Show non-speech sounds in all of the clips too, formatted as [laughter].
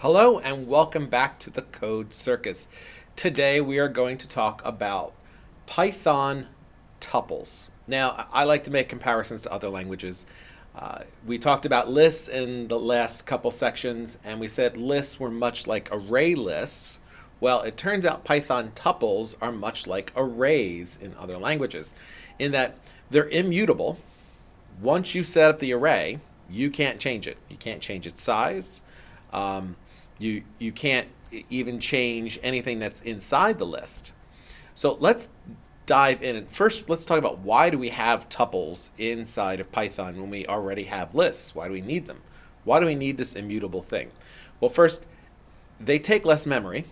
Hello and welcome back to the Code Circus. Today we are going to talk about Python tuples. Now I like to make comparisons to other languages. Uh, we talked about lists in the last couple sections and we said lists were much like array lists. Well, it turns out Python tuples are much like arrays in other languages in that they're immutable. Once you set up the array, you can't change it. You can't change its size. Um, you, you can't even change anything that's inside the list. So let's dive in and first let's talk about why do we have tuples inside of Python when we already have lists? Why do we need them? Why do we need this immutable thing? Well, first, they take less memory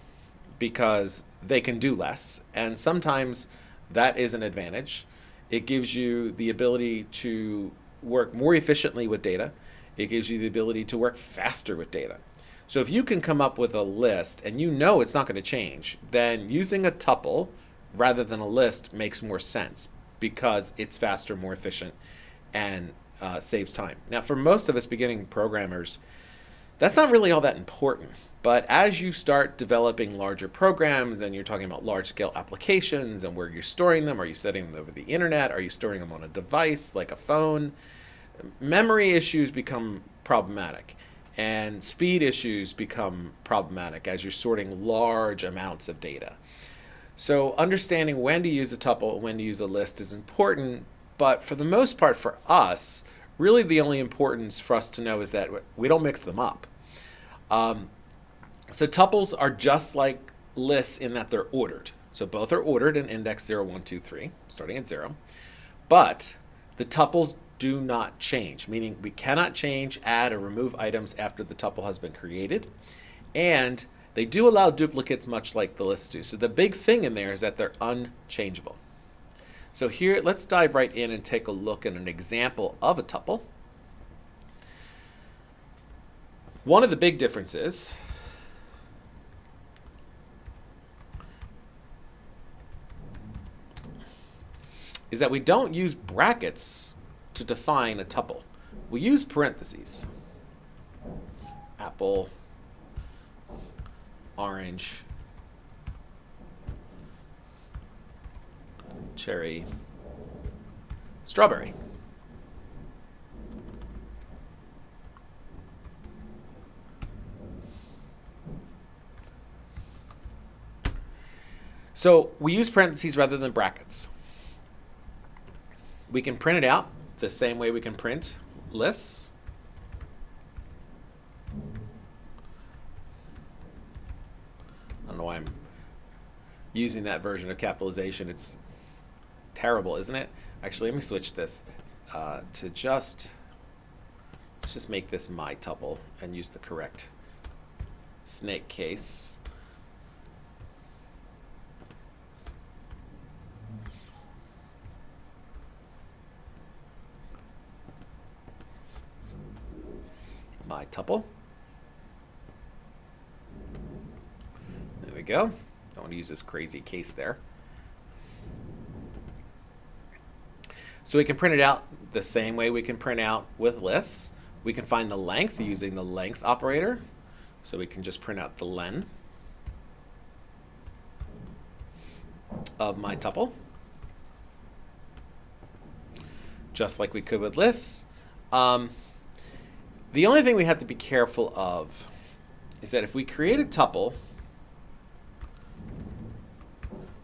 because they can do less, and sometimes that is an advantage. It gives you the ability to work more efficiently with data. It gives you the ability to work faster with data. So if you can come up with a list and you know it's not going to change, then using a tuple rather than a list makes more sense because it's faster, more efficient, and uh, saves time. Now, for most of us beginning programmers, that's not really all that important. But as you start developing larger programs and you're talking about large scale applications and where you're storing them, are you setting them over the internet? Are you storing them on a device like a phone? Memory issues become problematic and speed issues become problematic as you're sorting large amounts of data. So understanding when to use a tuple, and when to use a list is important, but for the most part for us, really the only importance for us to know is that we don't mix them up. Um, so tuples are just like lists in that they're ordered. So both are ordered in index 0, 1, 2, 3, starting at 0. But the tuples do not change, meaning we cannot change, add, or remove items after the tuple has been created. And they do allow duplicates much like the lists do. So the big thing in there is that they're unchangeable. So here, let's dive right in and take a look at an example of a tuple. One of the big differences is that we don't use brackets to define a tuple. We use parentheses. Apple, orange, cherry, strawberry. So we use parentheses rather than brackets. We can print it out the same way we can print lists. I don't know why I'm using that version of capitalization. It's terrible, isn't it? Actually, let me switch this uh, to just, let's just make this my tuple and use the correct snake case. My tuple. There we go. Don't want to use this crazy case there. So we can print it out the same way we can print out with lists. We can find the length using the length operator. So we can just print out the len of my tuple. Just like we could with lists. Um, the only thing we have to be careful of is that if we create a tuple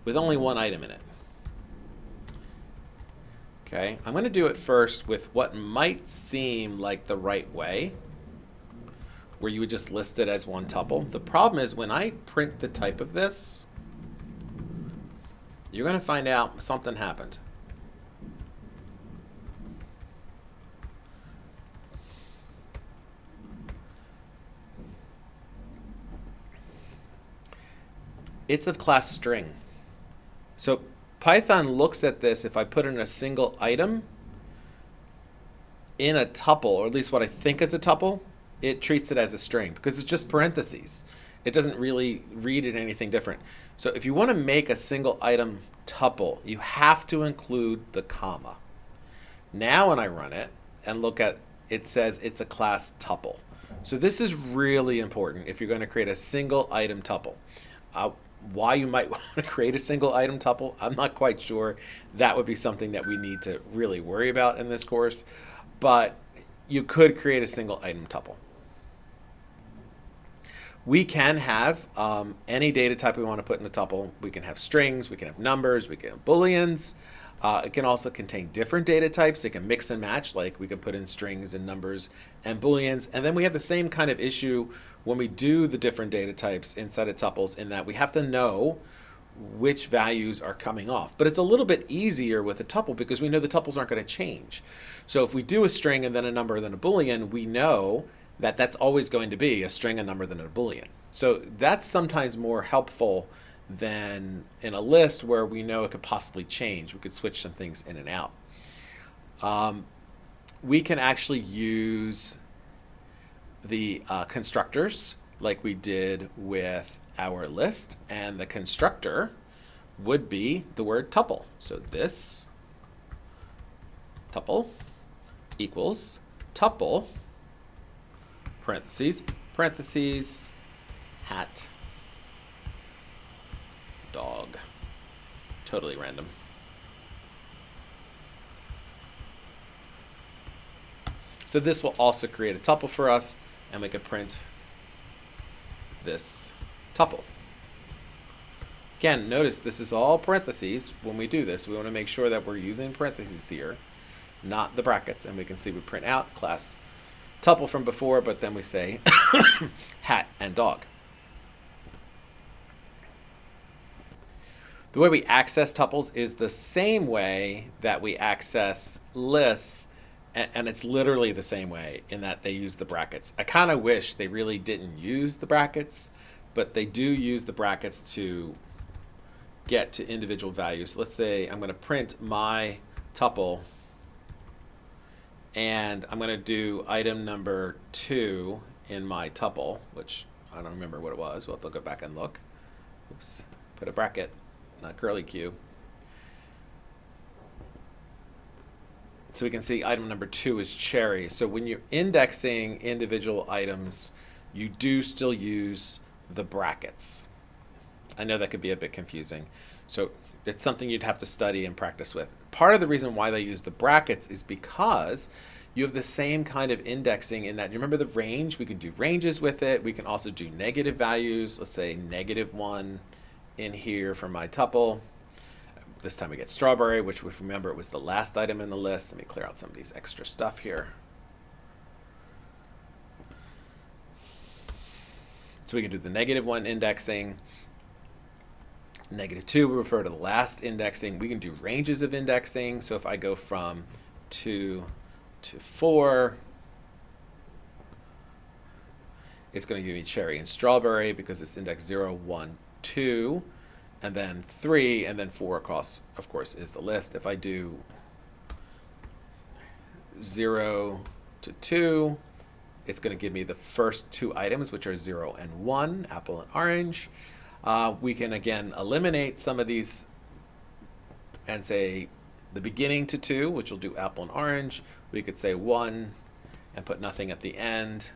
with only one item in it, okay, I'm going to do it first with what might seem like the right way, where you would just list it as one tuple. The problem is when I print the type of this, you're going to find out something happened. It's of class string. So Python looks at this if I put in a single item in a tuple, or at least what I think is a tuple, it treats it as a string because it's just parentheses. It doesn't really read it anything different. So if you want to make a single item tuple, you have to include the comma. Now when I run it and look at, it says it's a class tuple. So this is really important if you're going to create a single item tuple. Uh, why you might [laughs] want to create a single item tuple, I'm not quite sure. That would be something that we need to really worry about in this course. But you could create a single item tuple. We can have um, any data type we want to put in a tuple. We can have strings, we can have numbers, we can have booleans. Uh, it can also contain different data types. It can mix and match, like we can put in strings and numbers and booleans. And then we have the same kind of issue when we do the different data types inside of tuples in that we have to know which values are coming off. But it's a little bit easier with a tuple because we know the tuples aren't going to change. So if we do a string and then a number and then a boolean, we know that that's always going to be a string, a number, then a boolean. So that's sometimes more helpful than in a list where we know it could possibly change. We could switch some things in and out. Um, we can actually use the uh, constructors like we did with our list and the constructor would be the word tuple. So this tuple equals tuple parentheses parentheses hat dog. Totally random. So this will also create a tuple for us, and we can print this tuple. Again, notice this is all parentheses when we do this. We want to make sure that we're using parentheses here, not the brackets. And we can see we print out class tuple from before, but then we say [coughs] hat and dog. The way we access tuples is the same way that we access lists, and, it's literally the same way in that they use the brackets. I kind of wish they really didn't use the brackets, but they do use the brackets to get to individual values. let's say I'm going to print my tuple, and I'm going to do item number two in my tuple, which I don't remember what it was. We'll have to go back and look. Oops, put a bracket not curly Q. So we can see item number two is cherry. So when you're indexing individual items, you do still use the brackets. I know that could be a bit confusing. So it's something you'd have to study and practice with. Part of the reason why they use the brackets is because you have the same kind of indexing in that you remember the range we can do ranges with it we can also do negative values let's say negative one in here for my tuple. This time we get strawberry, which we remember it was the last item in the list. Let me clear out some of these extra stuff here. So we can do the negative one indexing. Negative two, we refer to the last indexing. We can do ranges of indexing. So if I go from two to four, it's going to give me cherry and strawberry because it's index 0, 1, two, and then three, and then four across, of course, is the list. If I do zero to two, it's going to give me the first two items, which are zero and one, apple and orange. Uh, we can, again, eliminate some of these and say the beginning to two, which will do apple and orange. We could say one and put nothing at the end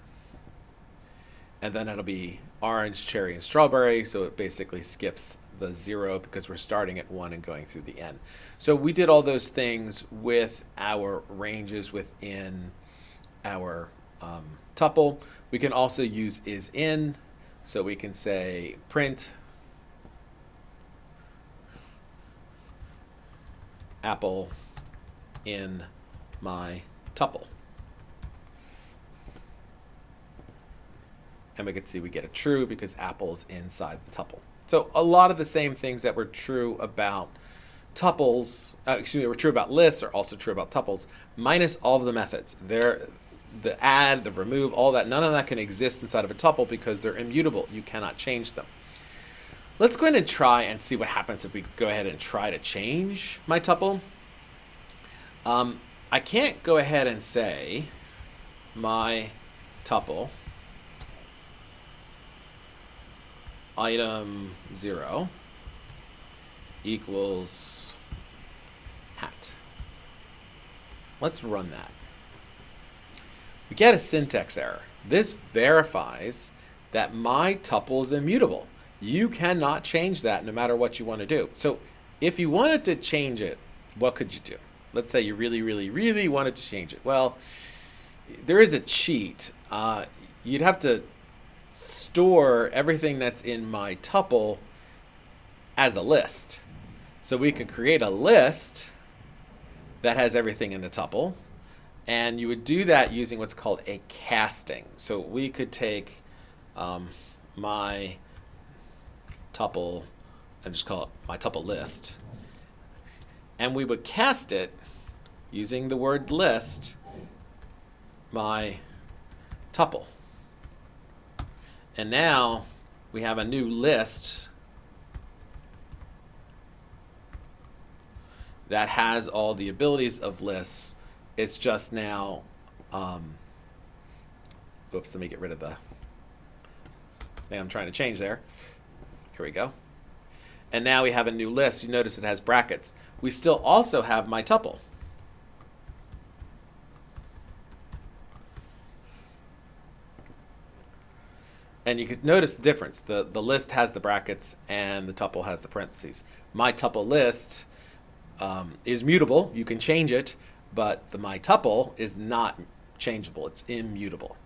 and then it'll be orange, cherry, and strawberry. So it basically skips the zero because we're starting at one and going through the end. So we did all those things with our ranges within our um, tuple. We can also use is in. So we can say print apple in my tuple. And we can see we get a true because apple's inside the tuple. So a lot of the same things that were true about tuples, uh, excuse me, were true about lists are also true about tuples, minus all of the methods. They're, the add, the remove, all that, none of that can exist inside of a tuple because they're immutable. You cannot change them. Let's go ahead and try and see what happens if we go ahead and try to change my tuple. Um, I can't go ahead and say my tuple item 0 equals hat. Let's run that. We get a syntax error. This verifies that my tuple is immutable. You cannot change that no matter what you want to do. So if you wanted to change it, what could you do? Let's say you really, really, really wanted to change it. Well, there is a cheat. Uh, you'd have to store everything that's in my tuple as a list. So we could create a list that has everything in the tuple. And you would do that using what's called a casting. So we could take um, my tuple and just call it my tuple list. And we would cast it using the word list my tuple. And now we have a new list that has all the abilities of lists. It's just now, um, oops, let me get rid of the thing I'm trying to change there. Here we go. And now we have a new list. You notice it has brackets. We still also have my tuple. And you can notice the difference. The, the list has the brackets and the tuple has the parentheses. My tuple list um, is mutable. You can change it, but the my tuple is not changeable. It's immutable.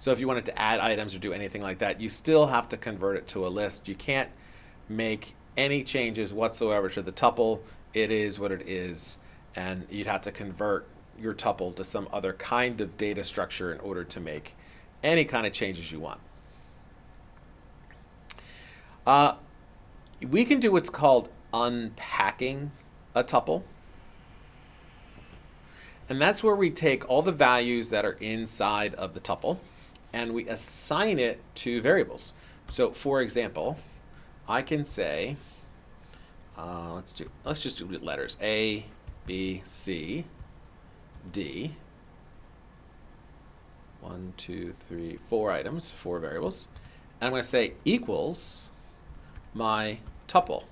So if you wanted to add items or do anything like that, you still have to convert it to a list. You can't make any changes whatsoever to the tuple. It is what it is. And you'd have to convert your tuple to some other kind of data structure in order to make any kind of changes you want. Uh, we can do what's called unpacking a tuple. And that's where we take all the values that are inside of the tuple and we assign it to variables. So for example, I can say, uh, let's do, let's just do letters A, B, C, D. One, two, three, four items, four variables. And I'm going to say equals my tuple.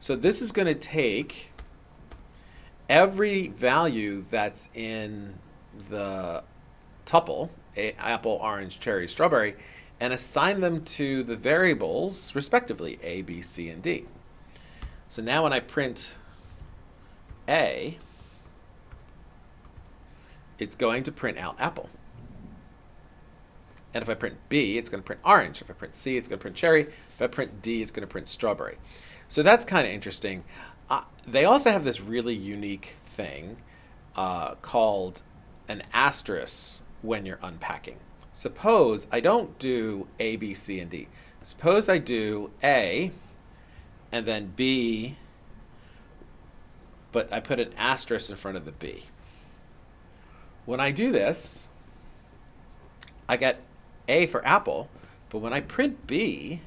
So this is going to take every value that's in the tuple, apple, orange, cherry, strawberry, and assign them to the variables, respectively, A, B, C, and D. So now when I print A, it's going to print out apple. And if I print B, it's going to print orange. If I print C, it's going to print cherry. If I print D, it's going to print strawberry. So that's kind of interesting. Uh, they also have this really unique thing uh, called an asterisk when you're unpacking. Suppose I don't do A, B, C, and D. Suppose I do A and then B, but I put an asterisk in front of the B. When I do this, I get a for apple, but when I print B,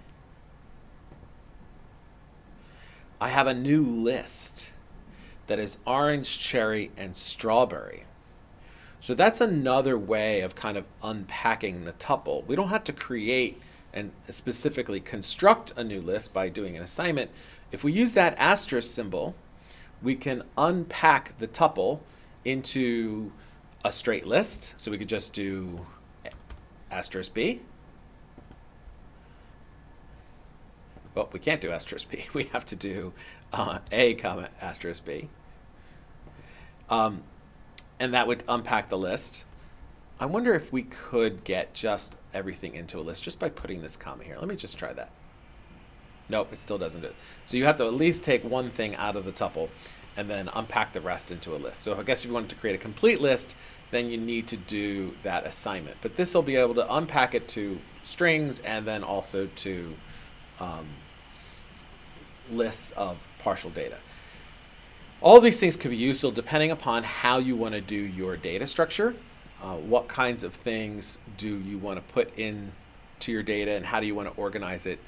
I have a new list that is orange, cherry, and strawberry. So that's another way of kind of unpacking the tuple. We don't have to create and specifically construct a new list by doing an assignment. If we use that asterisk symbol, we can unpack the tuple into a straight list. So we could just do asterisk b. Well, we can't do asterisk b. [laughs] We have to do uh, a comma asterisk b. Um, and that would unpack the list. I wonder if we could get just everything into a list just by putting this comma here. Let me just try that. Nope, it still doesn't do it. So you have to at least take one thing out of the tuple and then unpack the rest into a list. So I guess if you wanted to create a complete list, then you need to do that assignment. But this will be able to unpack it to strings and then also to um, lists of partial data. All these things could be useful depending upon how you want to do your data structure. Uh, what kinds of things do you want to put in to your data and how do you want to organize it?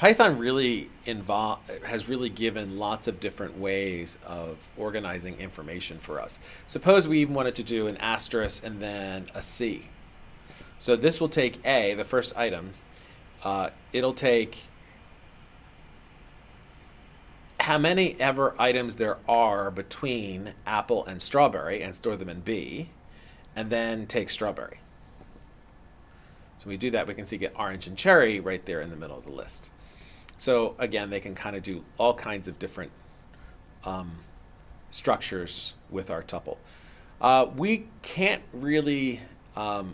Python really involve, has really given lots of different ways of organizing information for us. Suppose we even wanted to do an asterisk and then a C. So this will take A, the first item. Uh, it'll take how many ever items there are between apple and strawberry and store them in B. and then take strawberry. So we do that, we can see get orange and cherry right there in the middle of the list. So again, they can kind of do all kinds of different um, structures with our tuple. Uh, we can't really um,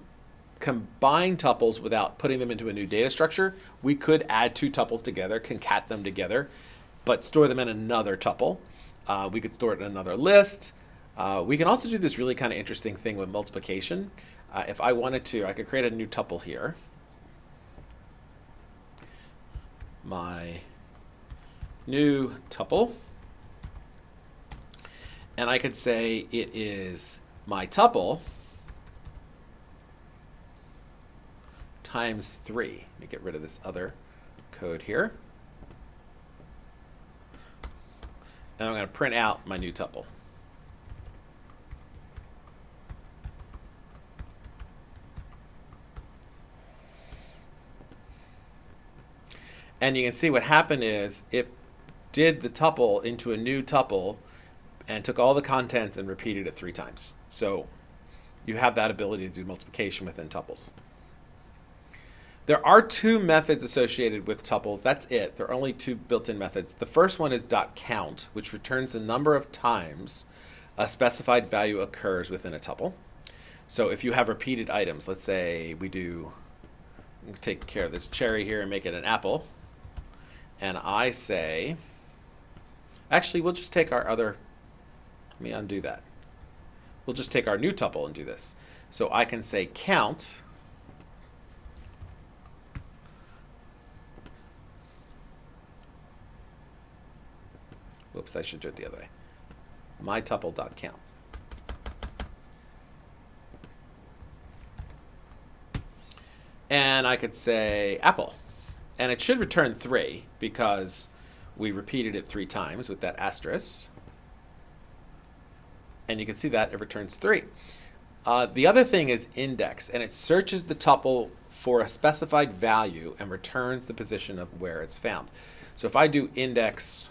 combine tuples without putting them into a new data structure. We could add two tuples together, concat them together, but store them in another tuple. Uh, we could store it in another list. Uh, we can also do this really kind of interesting thing with multiplication. Uh, if I wanted to, I could create a new tuple here. My new tuple. And I could say it is my tuple times 3. Let me get rid of this other code here. And I'm going to print out my new tuple. And you can see what happened is it did the tuple into a new tuple and took all the contents and repeated it three times. So you have that ability to do multiplication within tuples. There are two methods associated with tuples. That's it. There are only two built-in methods. The first one is dot .count, which returns the number of times a specified value occurs within a tuple. So if you have repeated items, let's say we do take care of this cherry here and make it an apple. And I say, actually, we'll just take our other, let me undo that. We'll just take our new tuple and do this. So I can say count Whoops, I should do it the other way. My MyTuple.count. And I could say apple. And it should return 3 because we repeated it three times with that asterisk. And you can see that it returns 3. Uh, the other thing is index, and it searches the tuple for a specified value and returns the position of where it's found. So if I do index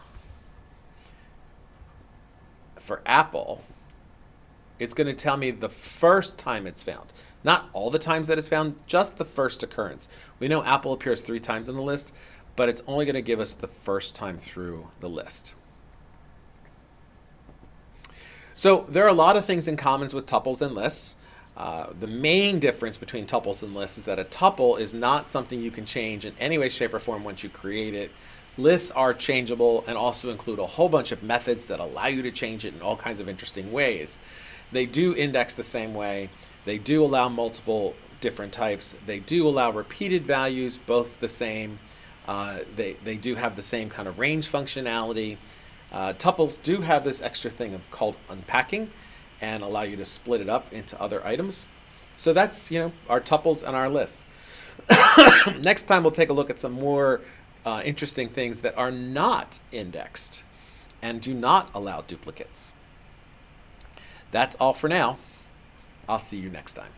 for Apple, it's going to tell me the first time it's found. Not all the times that it's found, just the first occurrence. We know Apple appears three times in the list, but it's only going to give us the first time through the list. So there are a lot of things in common with tuples and lists. Uh, the main difference between tuples and lists is that a tuple is not something you can change in any way, shape, or form once you create it. Lists are changeable and also include a whole bunch of methods that allow you to change it in all kinds of interesting ways. They do index the same way. They do allow multiple different types. They do allow repeated values, both the same. Uh, they, they do have the same kind of range functionality. Uh, tuples do have this extra thing of called unpacking and allow you to split it up into other items. So that's, you know, our tuples and our lists. [coughs] Next time we'll take a look at some more uh, interesting things that are not indexed and do not allow duplicates. That's all for now. I'll see you next time.